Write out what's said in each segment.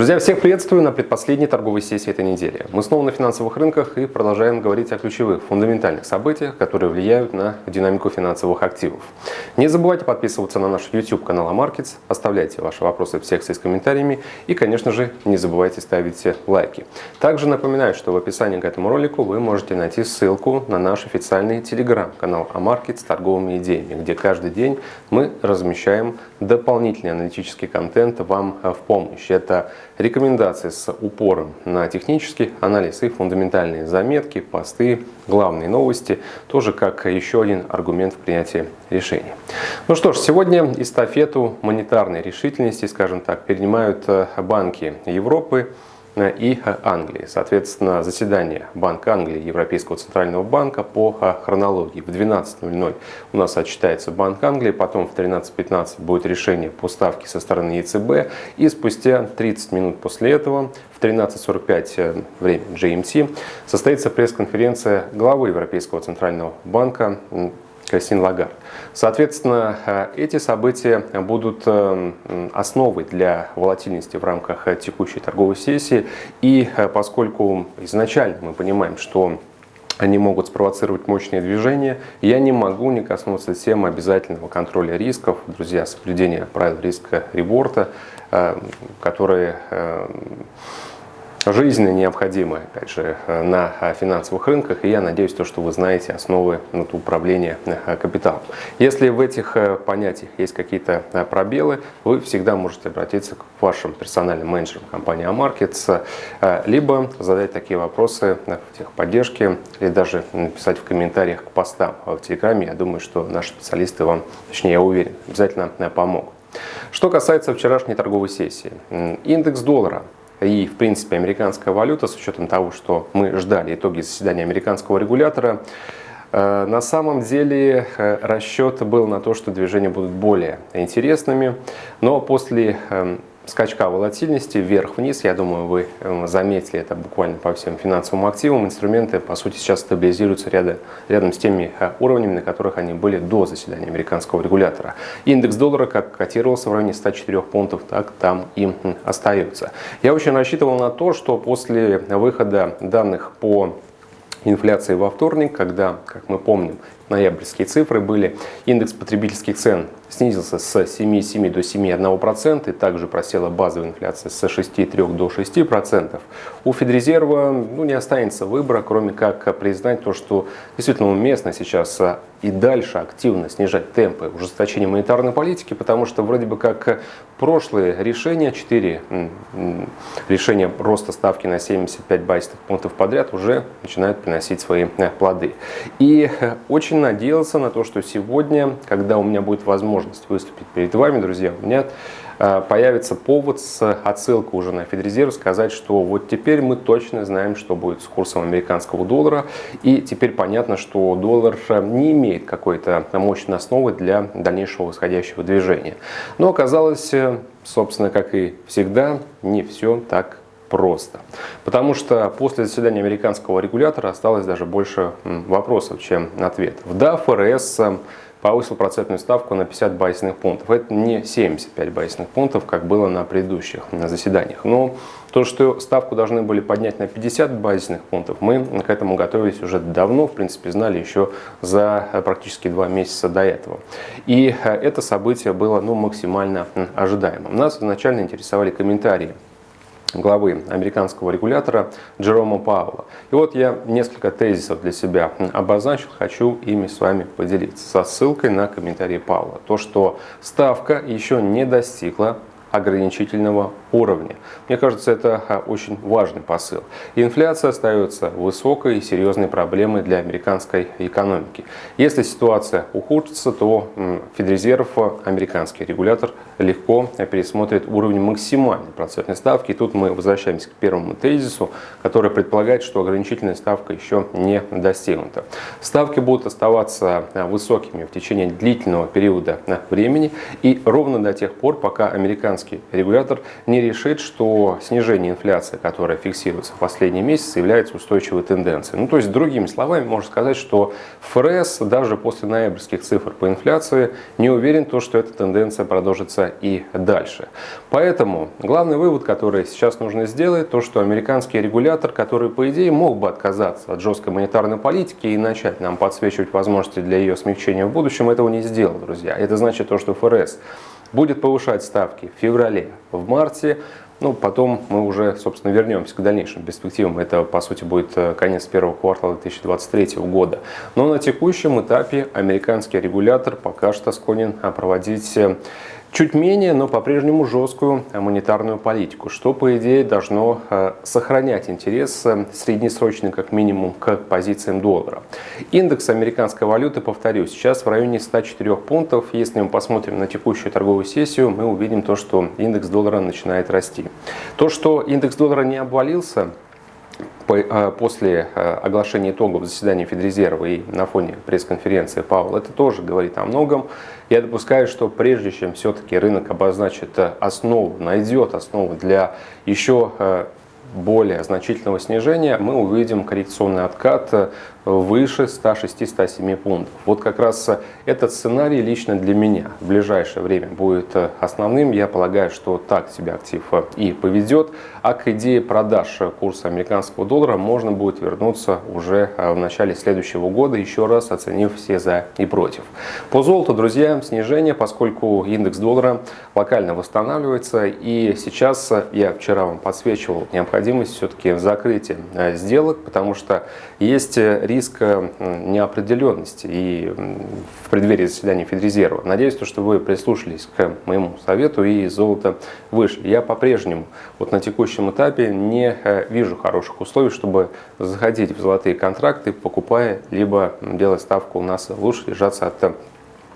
Друзья, всех приветствую на предпоследней торговой сессии этой недели. Мы снова на финансовых рынках и продолжаем говорить о ключевых, фундаментальных событиях, которые влияют на динамику финансовых активов. Не забывайте подписываться на наш YouTube канал AMarkets, оставляйте ваши вопросы в секции с комментариями и, конечно же, не забывайте ставить лайки. Также напоминаю, что в описании к этому ролику вы можете найти ссылку на наш официальный телеграм-канал AMarkets с торговыми идеями, где каждый день мы размещаем дополнительный аналитический контент вам в помощь. Это рекомендации с упором на технический анализ и фундаментальные заметки, посты, главные новости, тоже как еще один аргумент в принятии решений. Ну что ж, сегодня эстафету монетарной решительности, скажем так, перенимают э, банки Европы, и Англии. Соответственно, заседание Банка Англии Европейского Центрального Банка по хронологии. В 12.00 у нас отчитается Банк Англии, потом в 13.15 будет решение по ставке со стороны ЕЦБ, и спустя 30 минут после этого, в 13.45 э, время GMT, состоится пресс-конференция главы Европейского Центрального Банка Кристин Лагард. Соответственно, э, эти события будут э, основой для волатильности в рамках э, текущей торговой сессии. И поскольку изначально мы понимаем, что они могут спровоцировать мощные движения. Я не могу не коснуться темы обязательного контроля рисков, друзья, соблюдения правил риска реборта, которые жизненно необходимы, опять же, на финансовых рынках, и я надеюсь, то, что вы знаете основы управления э, капиталом. Если в этих э, понятиях есть какие-то э, пробелы, вы всегда можете обратиться к вашим персональным менеджерам компании Amarkets, либо задать такие вопросы в техподдержке, или даже написать в комментариях к постам в Телеграме. Я думаю, что наши специалисты вам, точнее, я уверен, обязательно помогут. Что касается вчерашней торговой сессии. Индекс доллара и, в принципе, американская валюта, с учетом того, что мы ждали итоги заседания американского регулятора, э, на самом деле э, расчет был на то, что движения будут более интересными, но после эм, скачка волатильности вверх-вниз. Я думаю, вы эм, заметили это буквально по всем финансовым активам. Инструменты, по сути, сейчас стабилизируются рядом, рядом с теми э, уровнями, на которых они были до заседания американского регулятора. Индекс доллара, как котировался в районе 104 пунктов, так там и остается. Я очень рассчитывал на то, что после выхода данных по инфляции во вторник, когда, как мы помним, ноябрьские цифры были, индекс потребительских цен снизился с 7,7 до 7,1%, и также просела базовая инфляция с 6,3 до 6%. У Федрезерва ну, не останется выбора, кроме как признать то, что действительно уместно сейчас и дальше активно снижать темпы ужесточения монетарной политики, потому что вроде бы как прошлые решения, 4 решения роста ставки на 75 базисных пунктов подряд уже начинают приносить свои э, плоды. И э, надеялся на то, что сегодня, когда у меня будет возможность выступить перед вами, друзья, у меня э, появится повод с отсылкой уже на Федрезерв сказать, что вот теперь мы точно знаем, что будет с курсом американского доллара. И теперь понятно, что доллар э, не имеет какой-то мощной основы для дальнейшего восходящего движения. Но оказалось, э, собственно, как и всегда, не все так просто. Потому что после заседания американского регулятора осталось даже больше вопросов, чем ответов. Да, ФРС эм, повысил процентную ставку на 50 базисных пунктов. Это не 75 базисных пунктов, как было на предыдущих заседаниях. Но то, что ставку должны были поднять на 50 базисных пунктов, мы к этому готовились уже давно, в принципе, знали еще за э, практически два месяца до этого. И э, это событие было ну, максимально ожидаемым. Нас изначально интересовали комментарии главы американского регулятора Джерома Паула. И вот я несколько тезисов для себя обозначил, хочу ими с вами поделиться со ссылкой на комментарии Паула. То, что ставка еще не достигла ограничительного уровня. Мне кажется, это а, очень важный посыл. Инфляция остается высокой и серьезной проблемой для американской экономики. Если ситуация ухудшится, то Федрезерв, американский регулятор, легко пересмотрит уровень максимальной процентной ставки. И тут мы возвращаемся к первому тезису, который предполагает, что ограничительная ставка еще не достигнута. Ставки будут оставаться а, высокими в течение длительного периода времени и ровно до тех пор, пока американский регулятор не не решит, что снижение инфляции, которая фиксируется в последние месяцы, является устойчивой тенденцией. Ну, то есть, другими словами, можно сказать, что ФРС даже после ноябрьских цифр по инфляции не уверен, то, что эта тенденция продолжится и дальше. Поэтому главный вывод, который сейчас нужно сделать, то, что американский регулятор, который, по идее, мог бы отказаться от жесткой монетарной политики и начать нам подсвечивать возможности для ее смягчения в будущем, этого не сделал, друзья. Это значит то, что ФРС будет повышать ставки в феврале, в марте, ну, потом мы уже, собственно, вернемся к дальнейшим перспективам. Это, по сути, будет э, конец первого квартала 2023 года. Но на текущем этапе американский регулятор пока что склонен э, проводить э, чуть менее, но по-прежнему жесткую монетарную политику, что, по идее, должно э, сохранять интерес э, среднесрочный, как минимум, к позициям доллара. Индекс американской валюты, повторюсь, сейчас в районе 104 пунктов. Если мы посмотрим на текущую торговую сессию, мы увидим то, что индекс доллара начинает расти. То, что индекс доллара не обвалился, после э, оглашения итогов заседания Федрезерва и на фоне пресс-конференции Пауэлл, это тоже говорит о многом. Я допускаю, что прежде чем все-таки рынок обозначит э, основу, найдет основу для еще более значительного снижения, мы увидим коррекционный откат выше 106-107 пунктов. Вот как раз этот сценарий лично для меня в ближайшее время будет основным. Я полагаю, что так себя актив и поведет. А к идее продаж курса американского доллара можно будет вернуться уже в начале следующего года, еще раз оценив все за и против. По золоту, друзья, снижение, поскольку индекс доллара локально восстанавливается. И сейчас я вчера вам подсвечивал необходимость все-таки закрытия сделок, потому что есть риск неопределенности и в преддверии заседания Федрезерва. Надеюсь, что вы прислушались к моему совету и золото вышли. Я по-прежнему вот на текущем этапе не э, вижу хороших условий, чтобы заходить в золотые контракты, покупая, либо делать ставку у нас лучше держаться от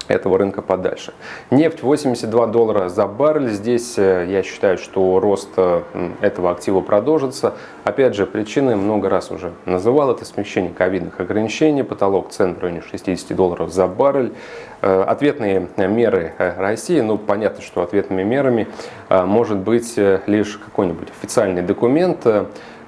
этого рынка подальше. Нефть 82 доллара за баррель. Здесь э, я считаю, что рост э, этого актива продолжится. Опять же, причины много раз уже называл. Это смещение ковидных ограничений, потолок цен в районе 60 долларов за баррель. Э, ответные меры России, ну понятно, что ответными мерами может быть лишь какой-нибудь официальный документ,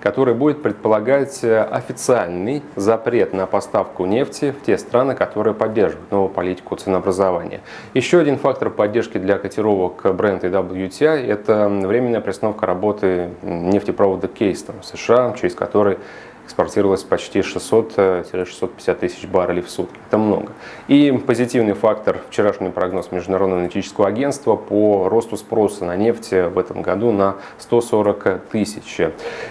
который будет предполагать э, официальный запрет на поставку нефти в те страны, которые поддерживают новую политику ценообразования. Еще один фактор поддержки для котировок и WTI – это временная приостановка работы нефтепровода Кейстон в США, через который экспортировалось почти 600-650 тысяч баррелей в сутки. Это много. И позитивный фактор, вчерашний прогноз Международного аналитического агентства по росту спроса на нефть в этом году на 140 тысяч.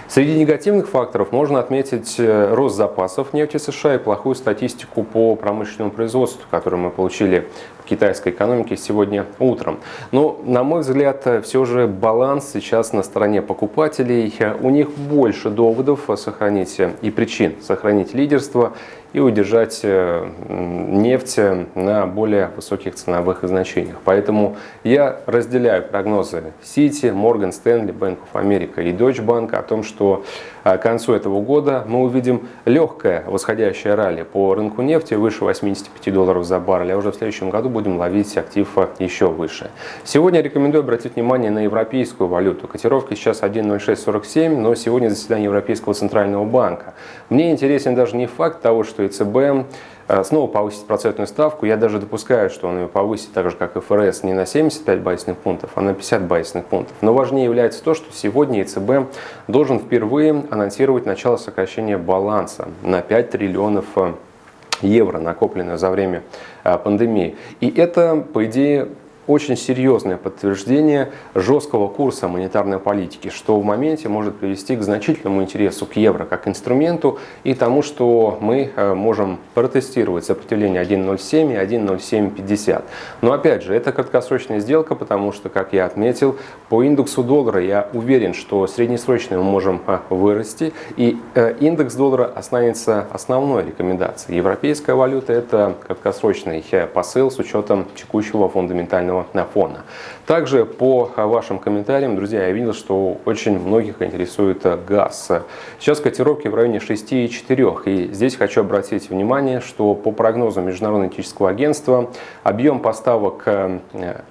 Среди негативных факторов можно отметить э, рост запасов нефти США и плохую статистику по промышленному производству, которую мы получили китайской экономики сегодня утром. Но, на мой взгляд, все же баланс сейчас на стороне покупателей. У них больше доводов сохранить и причин сохранить лидерство и удержать э, нефть на более высоких ценовых значениях. Поэтому я разделяю прогнозы Citi, Morgan Stanley, Bank of America и Deutsche Bank о том, что э, к концу этого года мы увидим легкое восходящее ралли по рынку нефти выше 85 долларов за баррель, а уже в следующем году будем ловить актив еще выше. Сегодня рекомендую обратить внимание на европейскую валюту. Котировки сейчас 1.0647, но сегодня заседание Европейского центрального банка. Мне интересен даже не факт того, что ЕЦБ э, снова повысить процентную ставку. Я даже допускаю, что он ее повысит так же, как и ФРС, не на 75 базисных пунктов, а на 50 базисных пунктов. Но важнее является то, что сегодня ЕЦБ должен впервые анонсировать начало сокращения баланса на 5 триллионов э, евро, накопленное за время э, пандемии. И это, по идее, очень серьезное подтверждение жесткого курса монетарной политики, что в моменте может привести к значительному интересу к евро как инструменту и тому, что мы э, можем протестировать сопротивление 1.07 и 1.0750. Но опять же, это краткосрочная сделка, потому что, как я отметил, по индексу доллара я уверен, что среднесрочно мы можем э, вырасти, и э, индекс доллара останется основной рекомендацией. Европейская валюта – это краткосрочный посыл с учетом текущего фундаментального рыночного фона. Также по вашим комментариям, друзья, я видел, что очень многих интересует газ. Сейчас котировки в районе 6,4. И здесь хочу обратить внимание, что по прогнозам Международного этического агентства объем поставок э,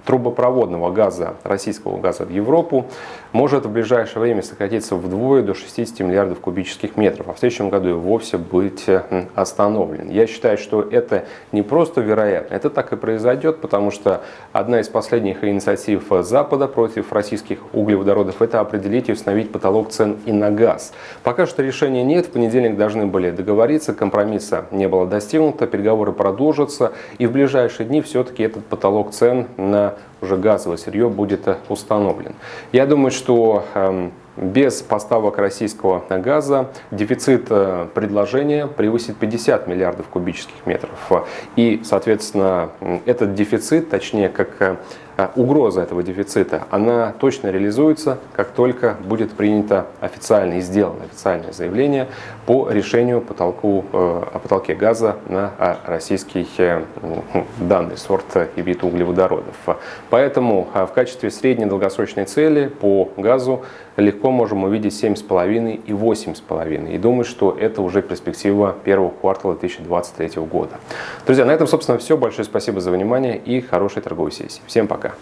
трубопроводного газа, российского газа в Европу может в ближайшее время сократиться вдвое до 60 миллиардов кубических метров, а в следующем году и вовсе быть э, остановлен. Я считаю, что это не просто вероятно, это так и произойдет, потому что одна из последних инициатив Запада против российских углеводородов – это определить и установить потолок цен и на газ. Пока что решения нет, в понедельник должны были договориться, компромисса не было достигнуто, переговоры продолжатся, и в ближайшие дни все-таки этот потолок цен на уже газовое сырье будет установлен. Я думаю, что эм, без поставок российского газа дефицит э, предложения превысит 50 миллиардов кубических метров. И, соответственно, этот дефицит, точнее, как э, угроза этого дефицита, она точно реализуется, как только будет принято официально и сделано официальное заявление по решению потолку, э, о потолке газа на а, российский э, данный сорт и вид углеводородов. Поэтому в качестве средней долгосрочной цели по газу легко можем увидеть 7,5 и 8,5. И думаю, что это уже перспектива первого квартала 2023 года. Друзья, на этом, собственно, все. Большое спасибо за внимание и хорошей торговой сессии. Всем пока! Пока.